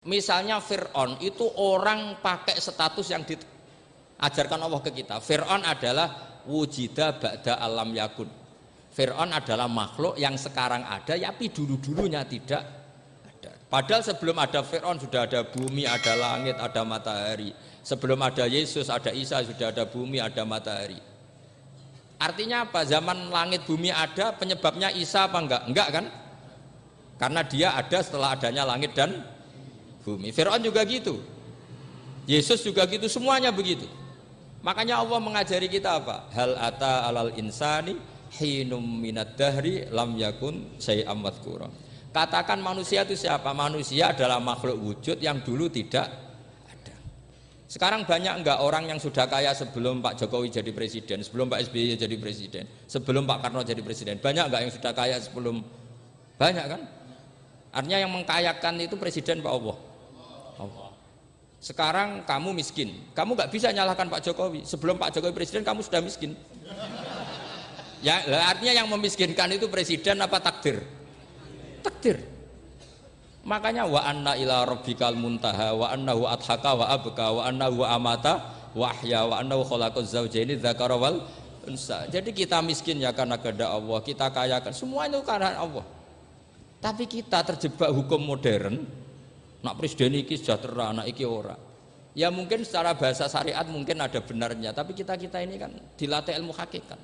Misalnya Fir'aun itu orang pakai status yang diajarkan Allah ke kita. Fir'aun adalah wujida ba'da alam yakun. Fir'aun adalah makhluk yang sekarang ada, tapi dulu-dulunya tidak ada. Padahal sebelum ada Fir'aun sudah ada bumi, ada langit, ada matahari. Sebelum ada Yesus, ada Isa, sudah ada bumi, ada matahari. Artinya apa? Zaman langit bumi ada, penyebabnya Isa apa enggak? Enggak kan? Karena dia ada setelah adanya langit dan bumi. Fir'aun juga gitu. Yesus juga gitu, semuanya begitu. Makanya Allah mengajari kita apa? Hal ata alal insani hinum minad dahri lam yakun syai'am madhkura. Katakan manusia itu siapa? Manusia adalah makhluk wujud yang dulu tidak ada. Sekarang banyak enggak orang yang sudah kaya sebelum Pak Jokowi jadi presiden, sebelum Pak SBY jadi presiden, sebelum Pak Karno jadi presiden. Banyak enggak yang sudah kaya sebelum banyak kan? Artinya yang mengkayakan itu presiden Pak. Allah. Sekarang kamu miskin, kamu nggak bisa nyalahkan Pak Jokowi. Sebelum Pak Jokowi presiden kamu sudah miskin. Ya, artinya yang memiskinkan itu presiden apa takdir? Takdir. Makanya wa anna ila rabbikal muntaha wa annahu adhaka wa abka wa annahu amata wa ahya wa annahu khalaqaz zawjaini dzakara wal unsa. Jadi kita miskin ya karena kehendak Allah, kita kaya kan semua itu karena Allah. Tapi kita terjebak hukum modern, nak presiden iki sejahtera anak iki ora. Ya mungkin secara bahasa syariat mungkin ada benarnya tapi kita kita ini kan dilatih ilmu hakikat.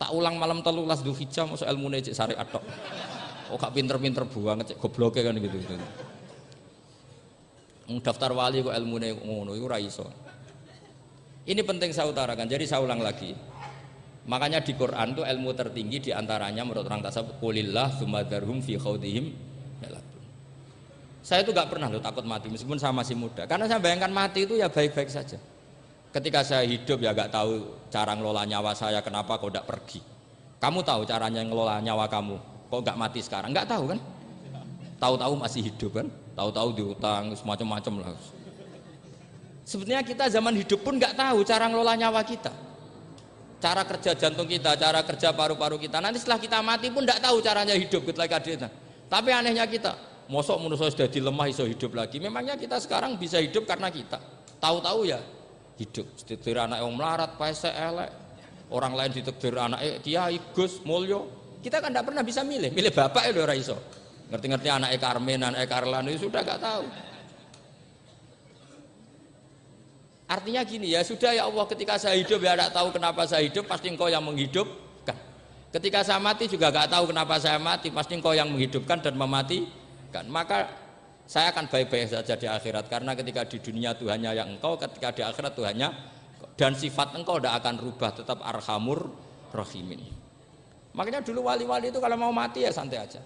Tak ulang malam telulas hijau masuk ilmu necek syariat tok. Oh gak pinter-pinter banget cek goblok kan gitu gitu. Daftar wali kok ilmu ngono itu raiso ini penting saya utarakan jadi saya ulang lagi. Makanya di Quran itu ilmu tertinggi di antaranya menurut orang tasawuf kulillah sumadarhum fi khawdihim saya itu gak pernah loh takut mati meskipun saya masih muda. Karena saya bayangkan mati itu ya baik-baik saja. Ketika saya hidup ya gak tahu cara ngelola nyawa saya kenapa kok gak pergi. Kamu tahu caranya ngelola nyawa kamu kok gak mati sekarang? Gak tahu kan? Tahu-tahu masih hidup kan? Tahu-tahu diutang semacam-macam lah. Sebetulnya kita zaman hidup pun gak tahu cara ngelola nyawa kita. Cara kerja jantung kita cara kerja paru-paru kita. Nanti setelah kita mati pun gak tahu caranya hidup ketika kita tapi anehnya kita mosok manusia sudah dilemah iso hidup lagi. Memangnya kita sekarang bisa hidup karena kita? Tahu-tahu ya hidup. Ditekdir anak yang melarat paese elek. Orang lain ditekdir anak kiai gus mulyo. Kita kan tidak pernah bisa milih. Milih bapak ya udah iso. Ngerti-ngerti anak Carmen anak Carlan itu sudah gak tahu. Artinya gini ya sudah ya Allah ketika saya hidup ya tidak tahu kenapa saya hidup pasti engkau yang menghidupkan. Ketika saya mati juga gak tahu kenapa saya mati pasti engkau yang menghidupkan dan memati maka saya akan baik-baik saja di akhirat karena ketika di dunia Tuhannya yang engkau ketika di akhirat Tuhannya dan sifat engkau tidak akan rubah tetap arhamur rahimin. Makanya dulu wali-wali itu kalau mau mati ya santai aja.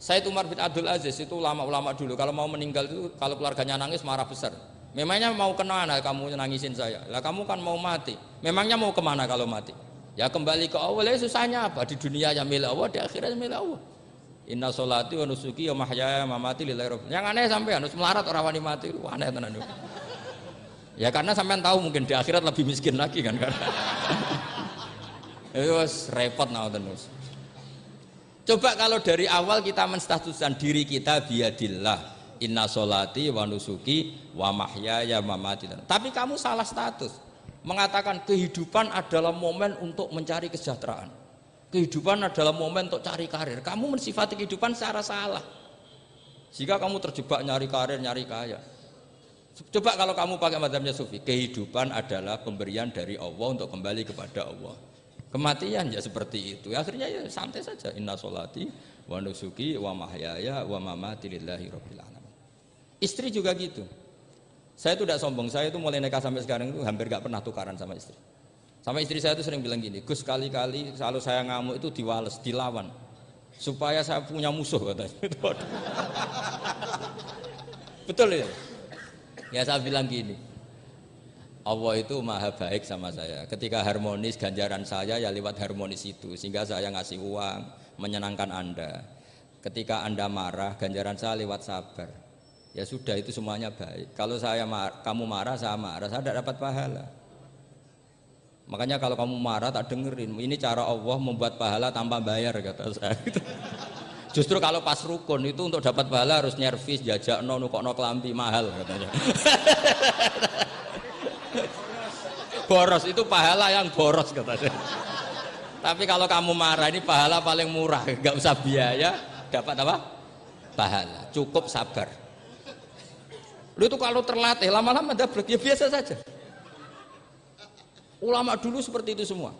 Saya itu Umar bin Abdul Aziz itu ulama-ulama dulu kalau mau meninggal itu kalau keluarganya nangis marah besar. Memangnya mau ke mana kamu nangisin saya. Lah kamu kan mau mati. Memangnya mau ke mana kalau mati? Ya kembali ke Allah. Ya susahnya apa? Di dunia yang milik Allah di akhirat milik Allah Inna sholati wa nusuki wa mahyaya wa mamati lillahi rabbil Yang aneh sampai harus melarat orang wani mati, aneh tenan Ya karena sampean tahu mungkin di akhirat lebih miskin lagi kan karena itu repot nah terus. Coba kalau dari awal kita menstatuskan diri kita biadillah inna solati wa nusuki wa mahyaya wa mamati. Tapi kamu salah status. Mengatakan kehidupan adalah momen untuk mencari kesejahteraan kehidupan adalah momen untuk cari karir. Kamu mensifati kehidupan secara salah. Jika kamu terjebak nyari karir nyari kaya. Coba kalau kamu pakai madhabnya sufi kehidupan adalah pemberian dari Allah untuk kembali kepada Allah. Kematian ya seperti itu. Akhirnya ya santai saja. Inna solati wa nusuki wa mahyaya wa mamati lillahi rabbil alamin. Istri juga gitu. Saya itu tidak sombong. Saya itu mulai nikah sampai sekarang itu hampir gak pernah tukaran sama istri sama istri saya itu sering bilang gini, Gus kali-kali kalau saya ngamuk itu diwales, dilawan. Supaya saya punya musuh katanya. Betul ya? Ya saya bilang gini, Allah itu maha baik sama saya. Ketika harmonis ganjaran saya ya lewat harmonis itu. Sehingga saya ngasih uang, menyenangkan Anda. Ketika Anda marah, ganjaran saya lewat sabar. Ya sudah itu semuanya baik. Kalau saya mar kamu marah, saya marah, saya tidak dapat pahala. Makanya kalau kamu marah tak dengerin. Ini cara Allah membuat pahala tanpa bayar kata saya. Justru kalau pas rukun itu untuk dapat pahala harus nyervis, jajak no, nukok no kelambi mahal katanya. boros itu pahala yang boros katanya. Tapi kalau kamu marah ini pahala paling murah, nggak usah biaya, dapat apa? Pahala, cukup sabar. Lu itu kalau terlatih lama-lama dapat ya biasa saja. Ulama dulu seperti itu semua.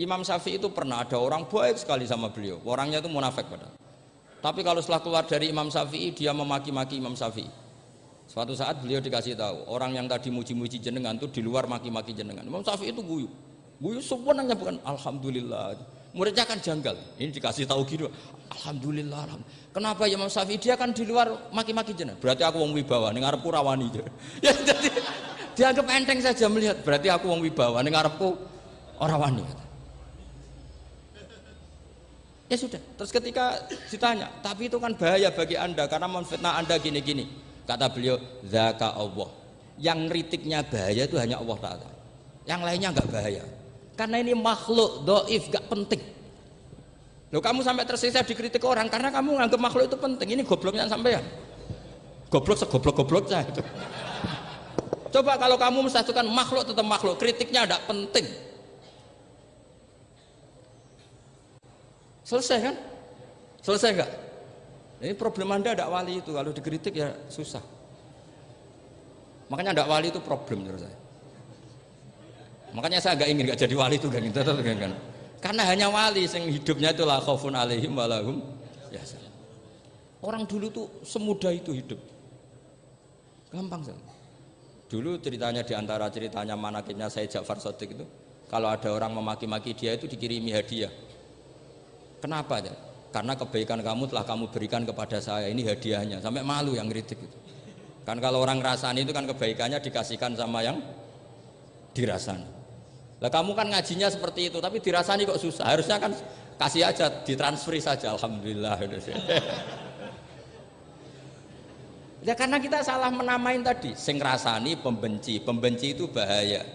Imam Syafi'i itu pernah ada orang baik sekali sama beliau. Orangnya itu munafik padahal. Tapi kalau setelah keluar dari Imam Syafi'i dia memaki-maki Imam Syafi'i. Suatu saat beliau dikasih tahu orang yang tadi muji-muji jenengan itu di luar maki-maki jenengan. Imam Syafi'i itu guyu. Guyu sebenarnya bukan alhamdulillah. Muridnya kan janggal. Ini dikasih tahu gitu. Alhamdulillah. alhamdulillah. Kenapa ya Imam Syafi'i dia kan di luar maki-maki jenengan. Berarti aku wong wibawa ning ngarepku rawani. Ya jadi dianggap enteng saja melihat. Berarti aku wong wibawa ning ngarepku ora wani. Ya sudah. Terus ketika ditanya, tapi itu kan bahaya bagi anda karena memfitnah anda gini-gini. Kata beliau, zaka Allah. Yang kritiknya bahaya itu hanya Allah Taala. Yang lainnya nggak bahaya. Karena ini makhluk doif, gak penting. Loh kamu sampai tersisa dikritik orang karena kamu nganggap makhluk itu penting. Ini gobloknya sampai ya. Goblok segoblok-gobloknya itu. Coba kalau kamu mensatukan makhluk tetap makhluk, kritiknya tidak penting. Selesai kan? Selesai enggak? Ini problem anda ada wali itu kalau dikritik ya susah. Makanya ada wali itu problem menurut saya. Makanya saya agak ingin gak jadi wali itu kan kan. Karena hanya wali yang hidupnya itu lah khaufun alaihim walahum ya Orang dulu tuh semudah itu hidup. Gampang saja. Dulu ceritanya di antara ceritanya manakibnya saya Ja'far Sotik itu kalau ada orang memaki-maki dia itu dikirimi hadiah Kenapa ya? Karena kebaikan kamu telah kamu berikan kepada saya. Ini hadiahnya. Sampai malu yang kritik itu. Kan kalau orang rasani itu kan kebaikannya dikasihkan sama yang dirasani. Lah kamu kan ngajinya seperti itu, tapi dirasani kok susah. Harusnya kan kasih aja, ditransferi saja. Alhamdulillah. Ya karena kita salah menamain tadi. Sing rasani pembenci, pembenci itu bahaya.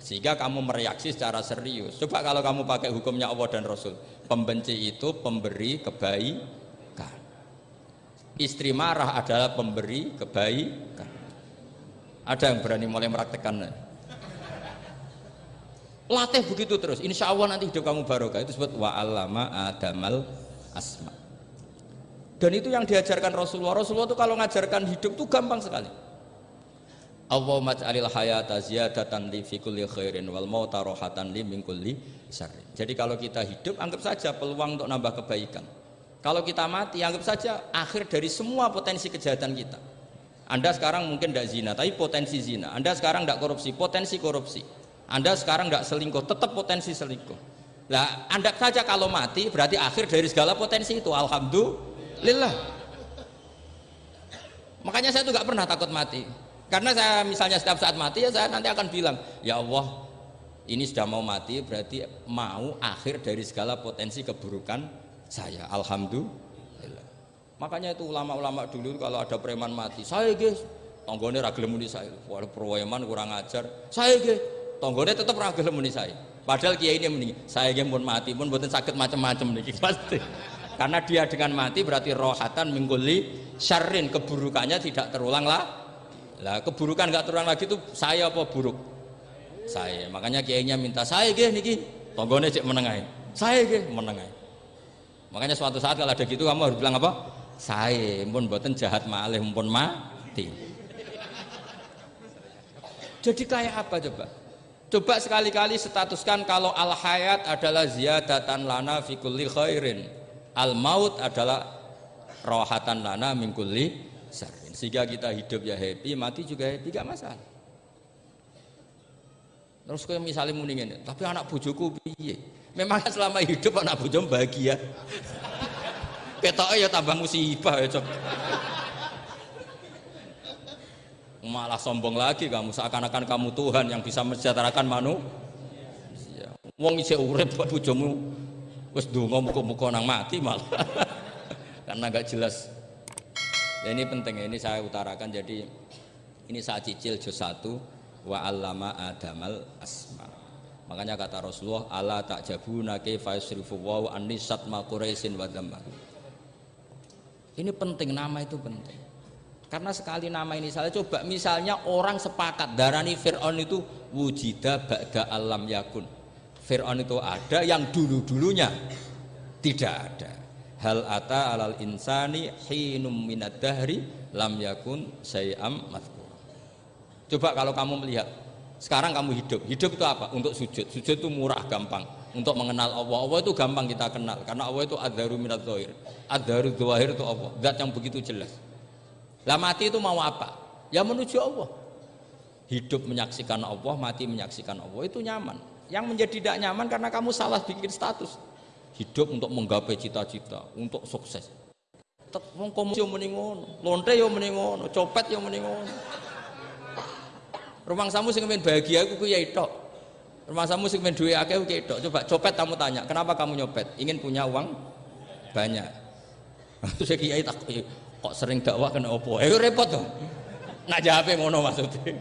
Sehingga kamu mereaksi secara serius. Coba kalau kamu pakai hukumnya Allah dan Rasul. Pembenci itu pemberi kebaikan. Istri marah adalah pemberi kebaikan. Ada yang berani mulai meraktekan latih begitu terus. Insya Allah nanti hidup kamu barokah. Itu sebut wa alama adamal asma dan itu yang diajarkan Rasulullah Rasulullah itu kalau ngajarkan hidup itu gampang sekali Allahumma ja'alil hayata ziyadatan li fi kulli khairin wal mauta li min kulli syarrin. Jadi kalau kita hidup anggap saja peluang untuk nambah kebaikan. Kalau kita mati anggap saja akhir dari semua potensi kejahatan kita. Anda sekarang mungkin tidak zina, tapi potensi zina. Anda sekarang tidak korupsi, potensi korupsi. Anda sekarang tidak selingkuh, tetap potensi selingkuh. Nah, Anda saja kalau mati berarti akhir dari segala potensi itu. Alhamdulillah. Makanya saya tuh nggak pernah takut mati karena saya misalnya setiap saat mati ya saya nanti akan bilang, ya Allah ini sudah mau mati berarti mau akhir dari segala potensi keburukan saya. Alhamdulillah. Makanya itu ulama-ulama dulu kalau ada preman mati, saya guys, tonggone ragil muni saya. Wah preman kurang ajar. Saya guys, tonggone tetap ragil muni saya. Padahal kiai ini mending saya guys pun mati pun buatin sakit macam-macam nih pasti. Karena dia dengan mati berarti rohatan mengguli syarrin keburukannya tidak terulang lah lah keburukan nggak terulang lagi itu saya apa buruk? Saya. Makanya kiainya minta saya gih niki tonggone cek menengai. Saya gih menengai. Makanya suatu saat kalau ada gitu kamu harus bilang apa? Saya pun buatan jahat malih pun mati. Jadi kayak apa coba? Coba sekali-kali statuskan kalau al hayat adalah ziyadatan lana fi kulli khairin. Al maut adalah rohatan lana min kulli sehingga kita hidup ya happy mati juga happy gak masalah. Terus kayak misalnya mendingin tapi anak bujuku piye? Memang selama hidup anak bujum bahagia. Ketoknya ya tambah musibah ya cok. Malah sombong lagi kamu seakan-akan kamu Tuhan yang bisa mensejahterakan manu wong isi urip buat bujumu wis donga muka-muka nang mati malah karena gak jelas Ya, ini penting ini saya utarakan jadi ini saya cicil juz satu wa allama adamal asma. Makanya kata Rasulullah, "Ala ta'jabuna kaifa yusrifu wa anisat ma Quraisyin wa Ini penting nama itu penting. Karena sekali nama ini saya coba misalnya orang sepakat darani Fir'aun itu wujida ba'da alam yakun. Fir'aun itu ada yang dulu-dulunya tidak ada. Hal ata alal insani hinum minad dahri lam yakun sayam mazkur. Coba kalau kamu melihat sekarang kamu hidup, hidup itu apa? Untuk sujud. Sujud itu murah, gampang. Untuk mengenal Allah, Allah itu gampang kita kenal. Karena Allah itu adharu minat zohir. Adharu zohir itu Allah. Zat yang begitu jelas. Lah mati itu mau apa? Ya menuju Allah. Hidup menyaksikan Allah, mati menyaksikan Allah itu nyaman. Yang menjadi tidak nyaman karena kamu salah bikin status. Hidup untuk menggapai cita-cita, untuk sukses. Wong muni ngono, lonte yo muni ngono, copet yo muni ngono. Rumah samu sing bahagia aku ya itu. Rumah samu sing duwe akeh ku itu. Coba copet kamu tanya, kenapa kamu nyopet? Ingin punya uang banyak. Terus kiai tak kok sering dakwah kena opo eh repot dong nak jawab ngono maksudnya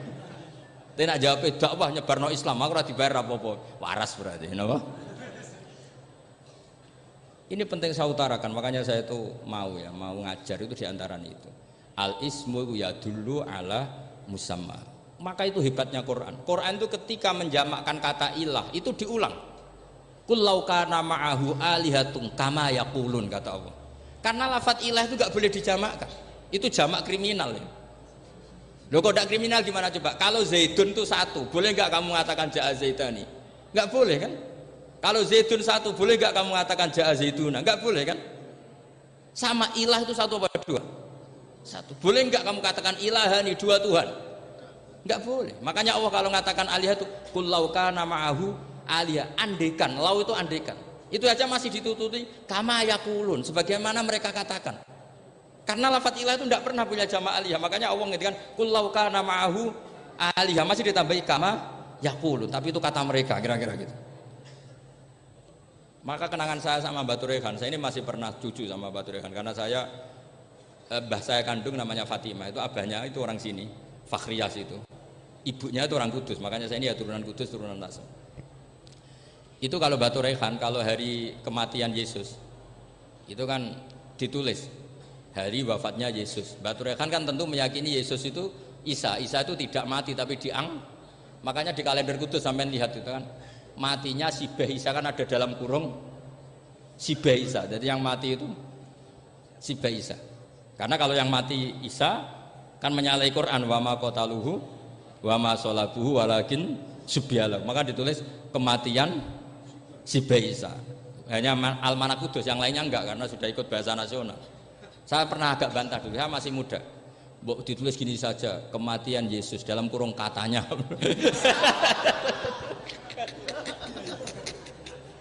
tapi nak jawab dakwah nyebarno Islam aku ora dibayar apa-apa. Waras berarti napa? Ini penting saya utarakan makanya saya itu mau ya mau ngajar itu di antara itu. Al ismu ya dulu ala musamma. Maka itu hebatnya Quran. Quran itu ketika menjamakkan kata ilah itu diulang. Kullau kana ma'ahu alihatun kama yaqulun kata Allah. Karena lafat ilah itu nggak boleh dijamakkan. Itu jamak kriminal ya. Loh kok tidak kriminal gimana coba? Kalau Zaidun itu satu, boleh nggak kamu mengatakan Ja'a Zaidani? Nggak boleh kan? Kalau Zaidun satu, boleh nggak kamu mengatakan Ja'a Zaiduna? Nggak boleh kan? Sama ilah itu satu apa dua? Satu. Boleh nggak kamu katakan ilahani dua Tuhan? Nggak boleh. Makanya Allah kalau mengatakan alihah itu kullauka nama'ahu alihah. Andekan. Lau itu andekan itu aja masih ditututi kama yakulun sebagaimana mereka katakan karena lafat ilah itu tidak pernah punya jama aliyah. Makanya Allah ngedikan kullau kana ma'ahu aliyah. Masih ditambahi kama yakulun tapi itu kata mereka kira-kira gitu. Maka kenangan saya sama Batu Rehan saya ini masih pernah cucu sama Batu Rehan karena saya eh, bah saya kandung namanya Fatimah. Itu abahnya itu orang sini Fakhriyas itu. Ibunya itu orang kudus. Makanya saya ini ya turunan kudus turunan Nasr itu kalau batu rehan kalau hari kematian Yesus itu kan ditulis hari wafatnya Yesus. Batu rehan kan tentu meyakini Yesus itu Isa. Isa itu tidak mati tapi diang. Makanya di kalender kudus sampai lihat itu kan. Matinya si Isa kan ada dalam kurung. Si Isa. Jadi yang mati itu si Isa. Karena kalau yang mati Isa kan menyalahi Quran wa ma qataluhu wa ma sholabuhu walakin subyalah maka ditulis kematian si Baisa hanya Almanak Kudus yang lainnya enggak karena sudah ikut bahasa nasional saya pernah agak bantah dulu saya masih muda. Ditulis gini saja kematian Yesus dalam kurung katanya